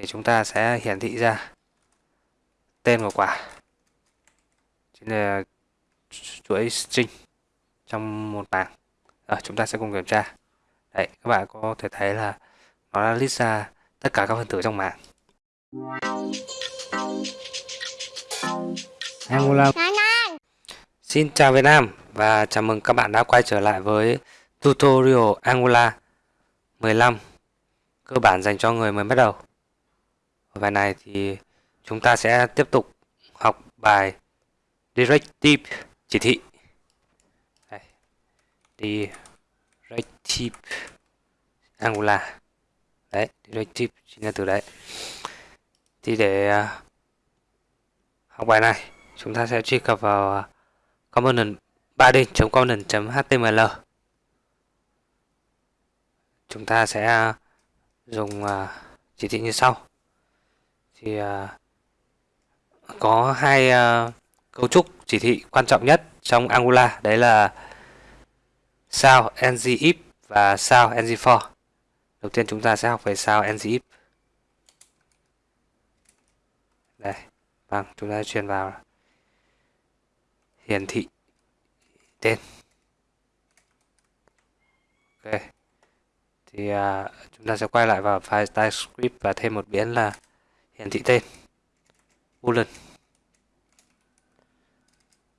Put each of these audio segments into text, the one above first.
thì chúng ta sẽ hiển thị ra tên của quả. Chính là chuỗi string trong một bảng. À, chúng ta sẽ cùng kiểm tra. Đấy các bạn có thể thấy là nó đã list ra tất cả các phân tử trong bảng. Angular. Xin chào Việt Nam và chào mừng các bạn đã quay trở lại với tutorial Angular 15 cơ bản dành cho người mới bắt đầu. Bài này thì chúng ta sẽ tiếp tục học bài Directive chỉ thị. Đây. Directive Angular. Đấy, Directive chính là từ đấy. Thì để à, học bài này, chúng ta sẽ truy cập vào à, component 3d.component.html chúng ta sẽ à, dùng chỉ thị như sau thì à, có hai à, cấu trúc chỉ thị quan trọng nhất trong Angular. Đấy là sao ngif và sao ng for đầu tiên chúng ta sẽ học về sao ngif đây vâng chúng ta truyền vào hiển thị tên. Ok. Thì uh, chúng ta sẽ quay lại vào file TypeScript và thêm một biến là hiển thị tên. Boolean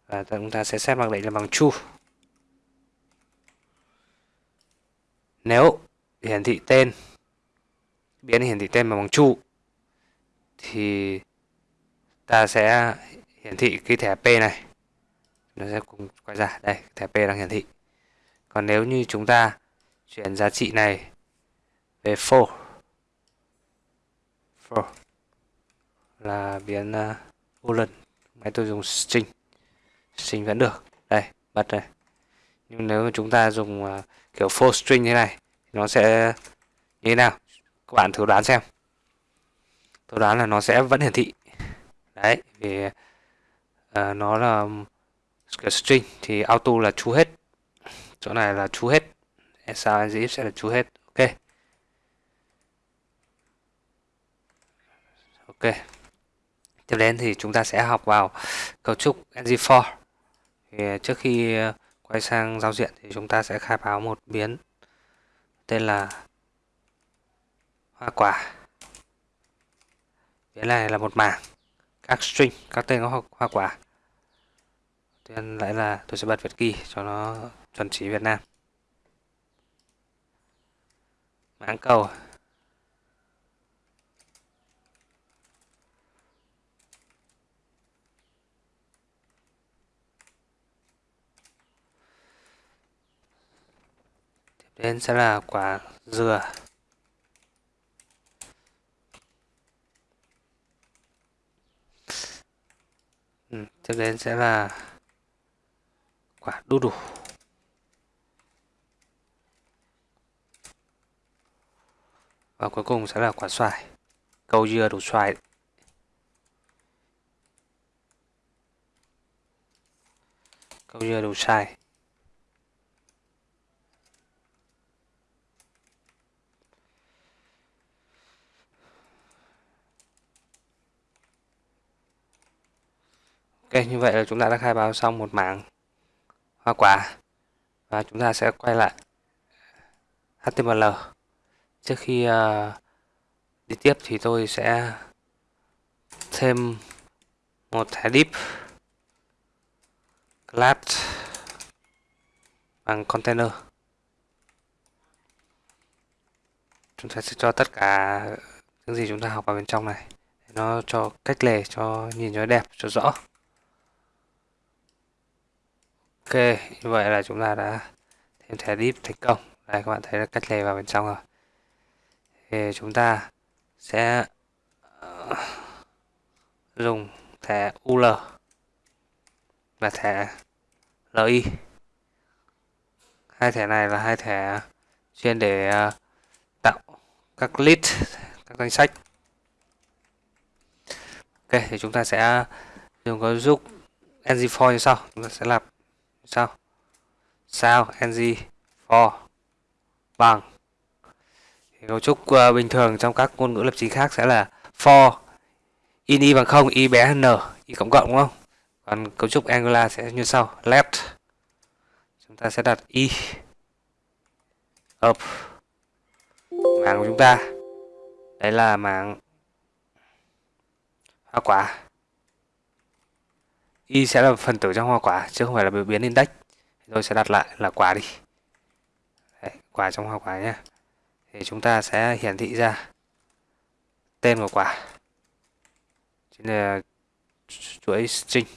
và chúng ta sẽ xét mặc lệnh là bằng true nếu hiển thị tên, biến hiển thị tên bằng true thì ta sẽ hiển thị cái thẻ P này. Nó sẽ cùng quay ra. Đây, thẻ P đang hiển thị. Còn nếu như chúng ta chuyển giá trị này về for for là biến uh, à, boolean máy tôi dùng string. String vẫn được. Đây bật này. nhưng nếu mà chúng ta dùng uh, kiểu for string như này thì nó sẽ như thế nào? Các bạn thử đoán xem. Tôi đoán là nó sẽ vẫn hiển thị. Đấy vì uh, nó là kiểu string thì auto là chú hết. Chỗ này là chú hết. Sao if sẽ là chú hết? Ok. Ok tiếp đến thì chúng ta sẽ học vào cấu trúc ng4 thì à, trước khi à, quay sang giao diện thì chúng ta sẽ khai báo một biến tên là hoa quả. Biến này là một mảng, các string, các tên có hoa quả. Tên lại là, tôi sẽ bật Việt kỳ cho nó chuẩn chỉ Việt Nam. Mãng cầu đến sẽ là quả dừa. Ừ, tiếp đến sẽ là quả đu đủ. Và cuối cùng sẽ là quả xoài. Câu dưa đủ xoài câu dưa đủ xoài. Ok, như vậy là chúng ta đã khai báo xong một mảng hoa quả. Và chúng ta sẽ quay lại HTML trước khi uh, đi tiếp thì tôi sẽ thêm một thẻ div class bằng container. Chúng ta sẽ cho tất cả những gì chúng ta học vào bên trong này. Nó cho cách lề cho nhìn cho đẹp cho rõ ok, như vậy là chúng ta đã thêm thẻ div thành công đây, các bạn thấy là cách lề vào bên trong rồi. Thì chúng ta sẽ ờ, dùng thẻ UL và thẻ LI hai thẻ này là hai thẻ chuyên để ờ, tạo các list các danh sách. Ok, thì chúng ta sẽ dùng có giúp ng4 như sau. Chúng ta sẽ làm sao? Sao? Ng for? Bằng? Thì cấu trúc uh, bình thường trong các ngôn ngữ lập trình khác sẽ là for in y bằng không y bé hơn n y cộng cộng đúng không? Còn cấu trúc Angular sẽ như sau left. Chúng ta sẽ đặt y up mảng của chúng ta. Đấy là mảng hoa quả y sẽ là phần tử trong hoa quả chứ không phải là biểu biến index. Tôi sẽ đặt lại là quả đi. Đấy, quả trong hoa quả nhé thì chúng ta sẽ hiển thị ra tên của quả. Chính là chuỗi string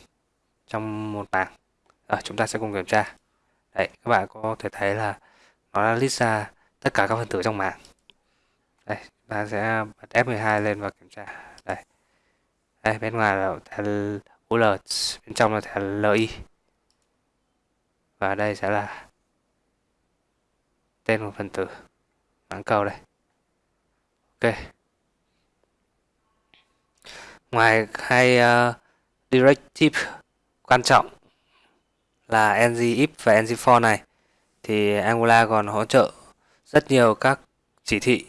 trong một bảng. À, chúng ta sẽ cùng kiểm tra. Đấy các bạn có thể thấy là nó đã list ra tất cả các phần tử trong mảng đây ta sẽ bật F12 lên và kiểm tra. Đây đây bên ngoài là UL bên trong là thẻ LI và đây sẽ là tên của phần tử. Mảng cầu đây. Ok. Ngoài hai uh, directive quan trọng là ngif và ngfor này thì Angular còn hỗ trợ rất nhiều các chỉ thị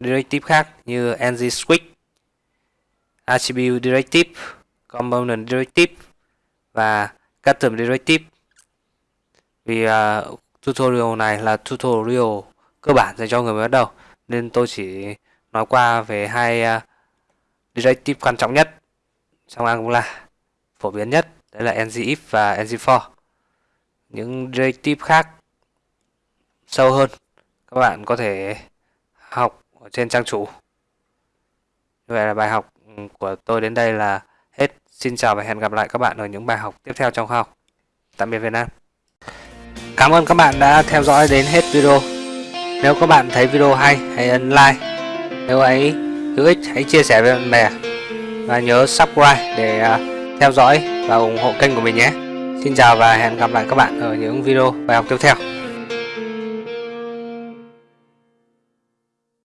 directive khác như ng switch attribute directive component directive và custom directive vì uh, tutorial này là tutorial cơ bản dành cho người mới bắt đầu nên tôi chỉ nói qua về hai à, uh, directive quan trọng nhất trong Angular phổ biến nhất đấy là ngif và ng4 những directive khác sâu hơn các bạn có thể học ở trên trang chủ. Như vậy là bài học của tôi đến đây là xin chào và hẹn gặp lại các bạn ở những bài học tiếp theo trong khoa học. Tạm biệt Việt Nam. Cảm ơn các bạn đã theo dõi đến hết video. Nếu các bạn thấy video hay, hãy ấn like. Nếu ấy hữu ích, hãy chia sẻ với bạn bè. Và nhớ subscribe để à, theo dõi và ủng hộ kênh của mình nhé. Xin chào và hẹn gặp lại các bạn ở những video bài học tiếp theo.